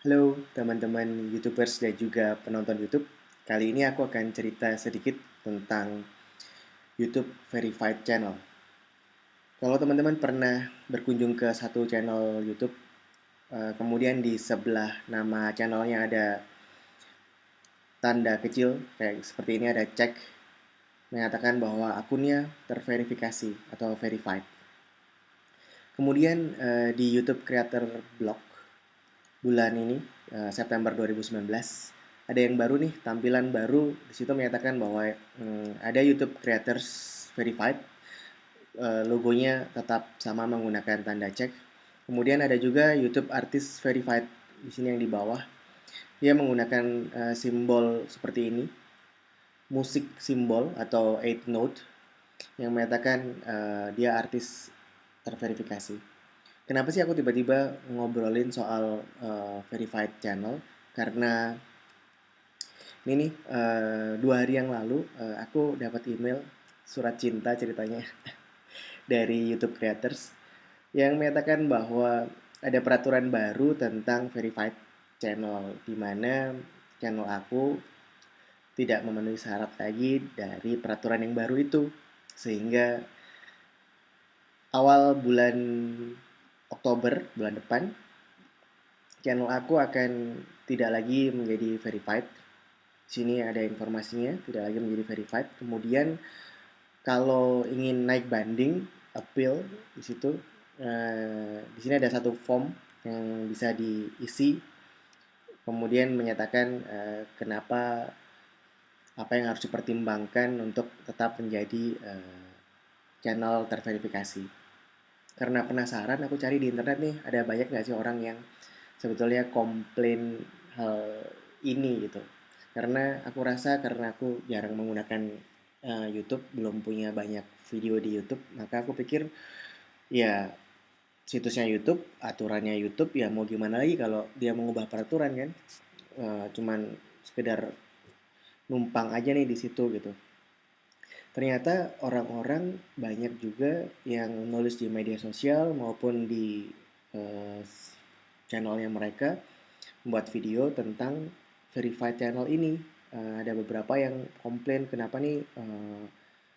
Halo teman-teman YouTubers dan juga penonton YouTube. Kali ini aku akan cerita sedikit tentang YouTube Verified Channel. Kalau teman-teman pernah berkunjung ke satu channel YouTube, eh, kemudian di sebelah nama channelnya ada tanda kecil kayak seperti ini ada cek mengatakan bahwa akunnya terverifikasi atau verified. Kemudian eh, di YouTube Creator Blog bulan ini uh, September 2019 ada yang baru nih tampilan baru. Di situ menyatakan bahwa um, ada YouTube Creators Verified uh, logonya tetap sama menggunakan tanda cek. Kemudian ada juga YouTube Artist Verified di sini yang di bawah. Dia menggunakan uh, simbol seperti ini musik simbol atau eight note yang menyatakan uh, dia artis terverifikasi Kenapa sih aku tiba-tiba ngobrolin soal uh, verified channel? Karena ini nih uh, dua hari yang lalu uh, aku dapat email surat cinta ceritanya dari YouTube creators yang menyatakan bahwa ada peraturan baru tentang verified channel di mana channel aku tidak memenuhi syarat lagi dari peraturan yang baru itu sehingga awal bulan Oktober bulan depan channel aku akan tidak lagi menjadi verified. Sini ada informasinya, tidak lagi menjadi verified. Kemudian kalau ingin naik banding, appeal di situ, eh, di sini ada satu form yang bisa diisi. Kemudian menyatakan eh, kenapa apa yang harus dipertimbangkan untuk tetap menjadi eh, channel terverifikasi karena penasaran aku cari di internet nih ada banyak nggak sih orang yang sebetulnya komplain hal ini gitu. Karena aku rasa karena aku jarang menggunakan uh, YouTube belum punya banyak video di YouTube maka aku pikir ya situsnya YouTube aturannya YouTube ya mau gimana lagi kalau dia mengubah peraturan kan. Uh, cuman sekedar numpang aja nih di situ gitu ternyata orang-orang banyak juga yang nulis di media sosial maupun di uh, channelnya mereka membuat video tentang verified channel ini. Uh, ada beberapa yang komplain kenapa nih uh,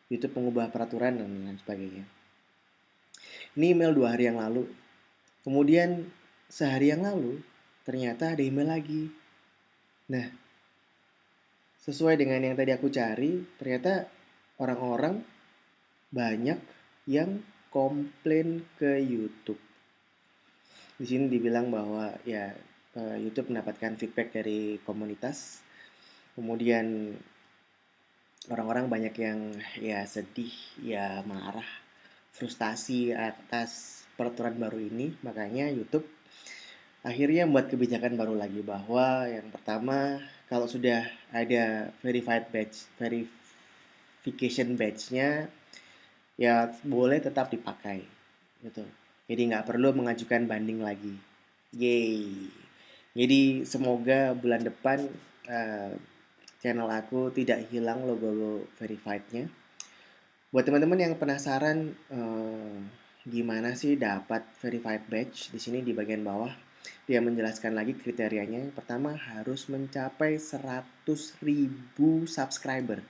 YouTube mengubah peraturan dan lain sebagainya. Ini email dua hari yang lalu. Kemudian sehari yang lalu ternyata ada email lagi. Nah, sesuai dengan yang tadi aku cari, ternyata orang-orang banyak yang komplain ke YouTube. Di sini dibilang bahwa ya YouTube mendapatkan feedback dari komunitas. Kemudian orang-orang banyak yang ya sedih, ya marah, frustasi atas peraturan baru ini. Makanya YouTube akhirnya membuat kebijakan baru lagi bahwa yang pertama kalau sudah ada verified badge, verif verification badge-nya ya boleh tetap dipakai gitu. Jadi nggak perlu mengajukan banding lagi. Yay. Jadi semoga bulan depan uh, channel aku tidak hilang logo verified-nya. Buat teman-teman yang penasaran uh, gimana sih dapat verified badge, di sini di bagian bawah dia menjelaskan lagi kriterianya. Pertama harus mencapai 100.000 subscriber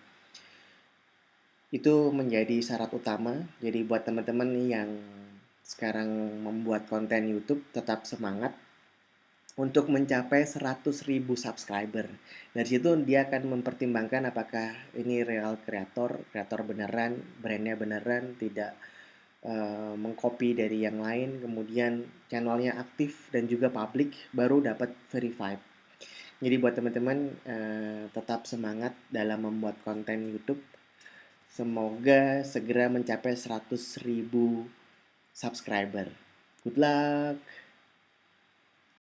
itu menjadi syarat utama. Jadi buat teman-teman yang sekarang membuat konten YouTube tetap semangat untuk mencapai 100.000 subscriber. Dari situ dia akan mempertimbangkan apakah ini real kreator, kreator beneran, brandnya beneran, tidak uh, mengcopy dari yang lain, kemudian channelnya aktif dan juga public, baru dapat verified. Jadi buat teman-teman uh, tetap semangat dalam membuat konten YouTube Semoga segera mencapai 100 ribu subscriber. Good luck!